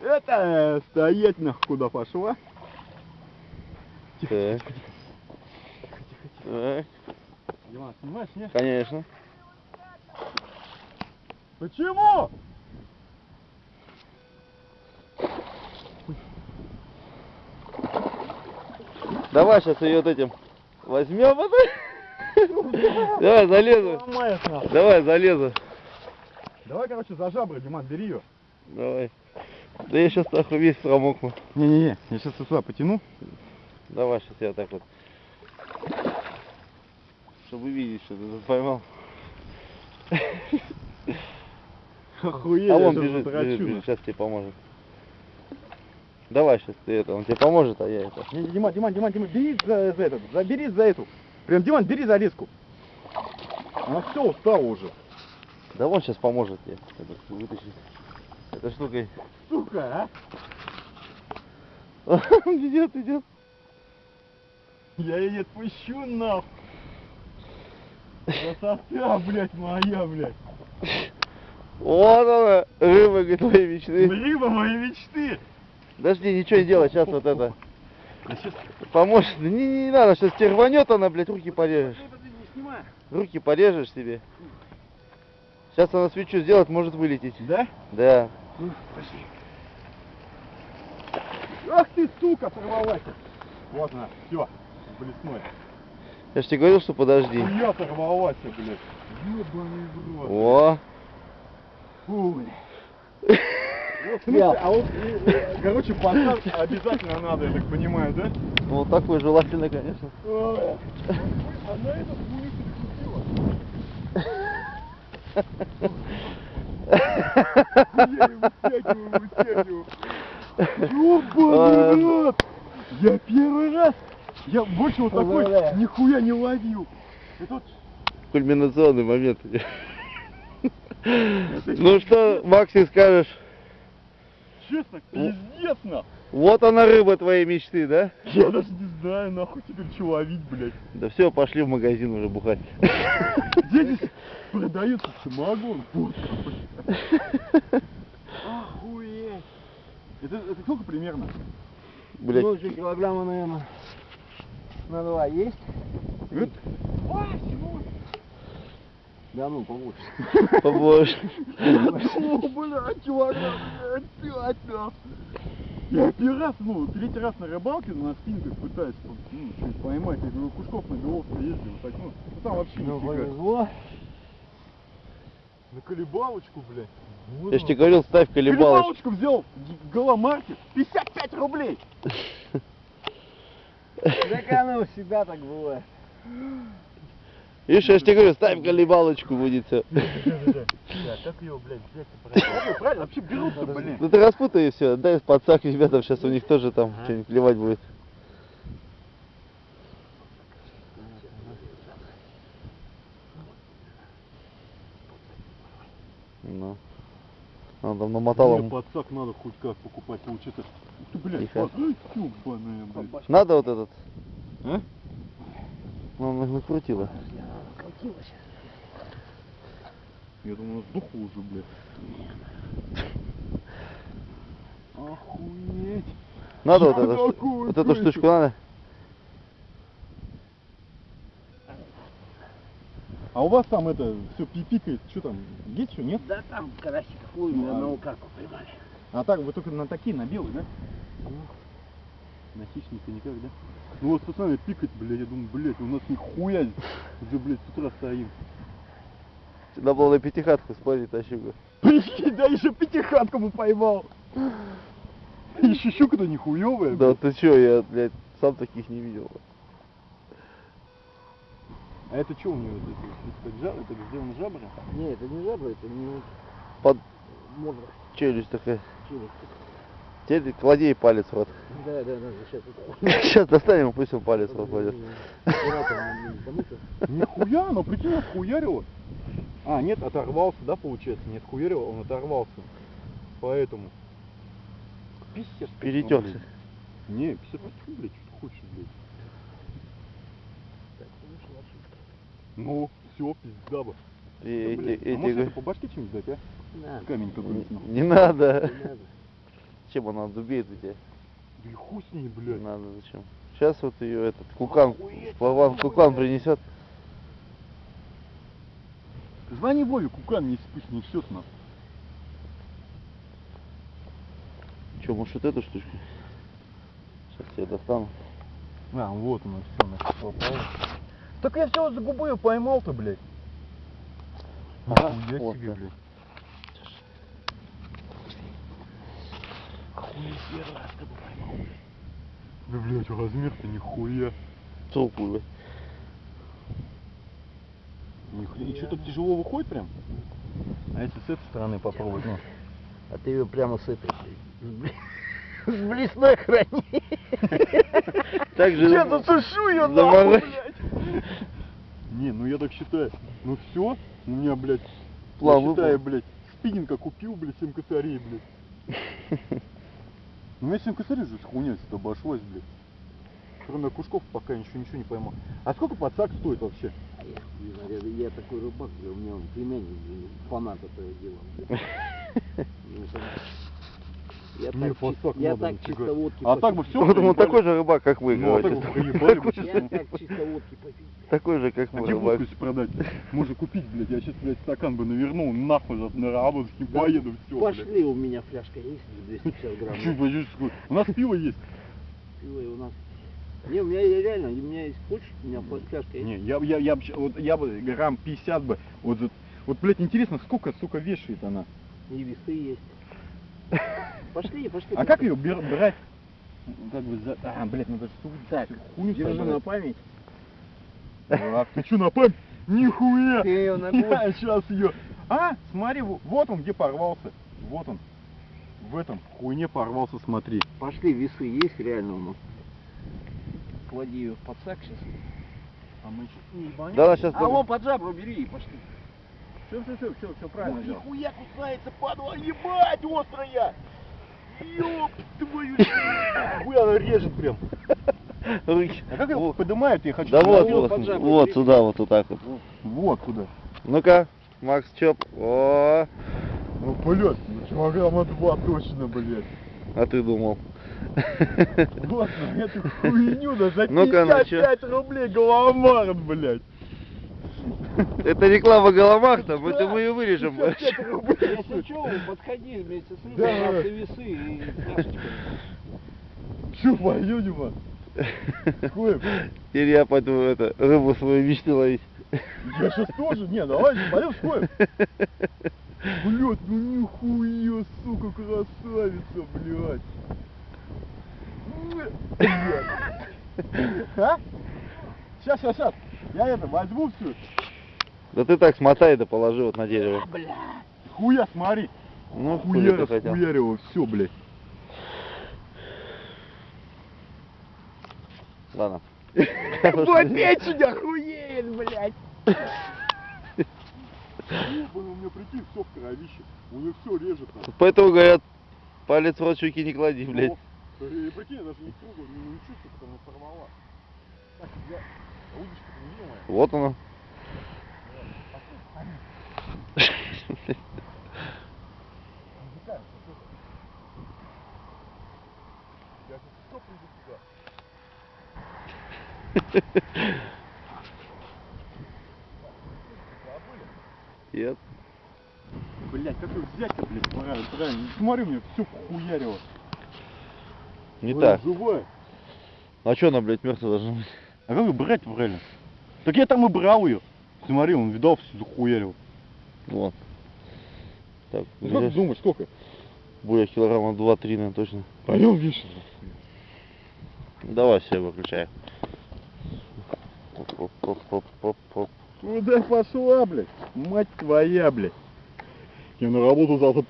Это стоять нахуй куда пошла. Так. Так, Диман, снимаешь, нет? конечно. Почему? Давай сейчас ее вот этим возьмем. Давай, залезу. Давай, залезу. Давай, короче, за жабры, Диман, бери ее. Давай. Да я сейчас нахуй весь промокну. Не-не-не, я сейчас сюда потяну. Давай, сейчас я так вот. Чтобы видеть, что ты поймал. Охуеть, а он бежит, бежит, бежит, сейчас тебе поможет. Давай сейчас ты это, он тебе поможет, а я это. Не, Диман, Диман, Диман, Диман, бери за, за этот, забери за эту. Прям, Диман, бери за леску. Она все устала уже. Да он сейчас поможет тебе вытащить. Этой штукой. Сука, а? Идет, идет. Я ее не отпущу, нахуй. Красота, блядь, моя, блядь. Вот она, рыба говорит, мечты. Рыба моей мечты. Подожди, ничего не делай, сейчас вот это. А сейчас... Поможет. Не, не, не надо, сейчас тебе рванет она, блядь, руки порежешь. Руки порежешь себе. Сейчас она свечу сделает, может вылететь. Да? Да. Ну, пошли. Ах ты, сука, сорвалась. Вот она, все, блесной. Я же тебе говорил, что подожди. Хуя сорвалась, блядь. Ёбаный в рот. О, Фу, блядь. Вот, слушай, а вот, э, э, короче, посадки обязательно надо, я так понимаю, да? ну вот такой желательно, конечно. Ой. А на этот хуй ты Я его вытягиваю, вытягиваю. Ёбаный рот! Я первый раз, я больше вот такой нихуя не ловил. И тут Кульминационный момент. Ну что, Максим, скажешь? честно, пиздец. Вот она рыба твоей мечты, да? Я даже не знаю, нахуй теперь что ловить, блядь. Да все, пошли в магазин уже бухать. Где здесь продается самогон? Блядь. Охуеть. Это, это сколько примерно? Блять, Ну, килограмма, наверное, на два есть. Это... Да ну, побольше. побольше. О, блядь, килограмм, блядь, пять, нахуй. Я первый раз, ну, третий раз на рыбалке на спинках пытаюсь ну, что-нибудь поймать. Я говорю, Кушков на Беловке ездил, вот так, ну, ну, там вообще Ну, повезло. На колебалочку, блядь. Вот Я же тебе говорил, ставь колебалочку. Колебалочку взял, г- голомаркет, 55 рублей. Так оно всегда так бывает. Видишь, я же тебе говорю, ставь колебалочку, будет все. Да, как ее, блядь, взять правильно? Правильно, вообще берутся, блин. Ну ты распутай и все, дай подсак ребятам, сейчас у них тоже там что-нибудь клевать будет. Ну. Он там намотал Мне подсак надо хоть как покупать, получится. Ух ты, блядь, ёбаная, блядь. Надо вот этот? А? Ну, на- накрутила. Я думаю, сдохла уже, блядь. Охуеть. Надо вот эту, вот эту штучку надо? А у вас там это все пипикает, что там, есть что, нет? Да там карасик хуй, Ну, одного карпа поймали. А так, вы только на такие, на белые, да? На хищника никак, да? Ну вот, пацаны, пикать, блядь, я думаю, блядь, у нас нихуя уже, блядь, с утра стоим. Надо было на пятихатку спорить, тащуга. Прикинь, да еще пятихатку бы поймал. Еще щука-то нихуевая. Да ты чё, я, блядь, сам таких не видел. А это что у него? Это, это, это, жаб- это сделано жабра? Не, это не жабра, это не Под модра. челюсть такая. Челюсть. Теперь клади ей палец в рот. Да, да, да, сейчас. Сейчас достанем, пусть он палец в рот кладет. Нихуя, оно прикинь, отхуярило. А, нет, оторвался, да, получается? Не отхуярило, он оторвался. Поэтому. Пиздец. Перетёрся. Не, пиздец, фу, блядь, что ты хочешь, блядь. Ну, все, пизда бы. И Да, эти, а может эти, это по башке чем-нибудь дать, а? Не надо, Камень какой-нибудь. нахуй. Не надо. не надо. Чем она дубеет у тебя? Да и хуй с ней, Не блядь. надо зачем. Сейчас вот ее этот кукан, Вован кукан принесет. Звони Вове, кукан не не все нас. Че, может вот эту штучку? Сейчас я достану. А, вот оно, все, нахуй попало. Так я все за губы поймал-то, блядь. Ага, Нихуя вот себе, так. блядь. Да, блядь, размер-то нихуя. Толку, блядь. Нихуя. И что, так тяжело выходит прям? А если с этой стороны попробовать, ну? А ты ее прямо с этой, с блесной храни. Так же Я засушу ее нахуй, блядь. Не, ну я так считаю. Ну все, у меня, блядь, План я считаю, блядь, спиннинга купил, блядь, 7 косарей, блядь. Ну у меня 7 косарей же с хуйней сюда обошлось, блядь. Кроме кушков пока ничего, ничего не поймал. А сколько подсак стоит вообще? А я такой рыбак, у меня он племянник, фанат этого дела. Ну, Я Мне так, чис- я так чисто водки А так бы все. Вот он такой же рыбак, как вы, Ну, а бы. Я так чисто водки попил. Такой же, как А мы, где рыбак. продать? Можно купить, блядь, я сейчас, блядь, стакан бы навернул, нахуй на работу поеду, все, блядь. Пошли, у меня фляжка есть, 250 грамм. У нас пиво есть. Пиво и у нас. Не, у меня реально, у меня есть хочешь, у меня фляжка есть. Не, я, я, я, вот, я бы грамм 50 бы, вот, вот, блядь, интересно, сколько, сука, вешает она? И весы есть. Пошли, пошли. А как ее брать? Как бы за... А, блядь, надо сюда, хуйню Держи на память. Дурак, ты чё на память? Нихуя! Ты её на Я сейчас ее. А, смотри, во- вот он где порвался. Вот он. В этом хуйне порвался, смотри. Пошли, весы есть реально у нас. Клади ее в подсак сейчас. А мы сейчас не? Да, сейчас... Алло, под жабру бери и пошли. Все, все, все, все, все правильно делал. нихуя кусается, падла, ебать, острая! Ёб твою Хуя она режет прям. А как его поднимают, я хочу. Да вот, вот, под вот сюда, вот, вот так вот. Вот куда. Ну-ка, Макс Чоп. О, Ну, блядь, ну килограмма два точно, блядь. а ты думал. Вот на эту хуйню да за Ну-ка, ну чё? 55 рублей голомар, блядь. Это реклама Галамахта, это мы ее вырежем. 55 рублей. Если что, подходи вместе с Да, рыбой, да. весы и. Чё, пойдем, Дима? Теперь я пойду это, рыбу свою мечты ловить. Я сейчас тоже, не, давай, пойдем спорим. Блядь, ну нихуя, сука, красавица, блядь. Блядь. А? Сейчас, сейчас, сейчас. Я это возьму все. Да ты так смотай да положи вот на дерево. Хуя, смотри. Ну, Хуя, хотел. хуярил, все, блядь. Ладно. печень охуеет, блядь! Ебаный, у меня прикинь, все в кровище. У меня все режет. Поэтому говорят, палец в рот щеки не клади, блядь. И прикинь, я даже не трогаю, не, не чувствую, она порвала. Так, я... Удочка не видела моя? Вот оно. Я сейчас все приду сюда. Нет. Блять, как ее взять-то, блядь, правильно, правильно. Смотри, меня все хуярило. Не так. Живая. А что она, блядь, мертвая должна быть? А как ее брать правильно? Так я там и брал ее. Смотри, он видал, все захуярил. Вот. Так, Ну как блядь, думаешь, сколько? будет килограмма 2-3, наверное, точно. Пойдем вешать. Давай все, выключай. Оп-оп-оп-оп-оп. Куда пошла, блядь? Мать твоя, блядь. Я на работу завтра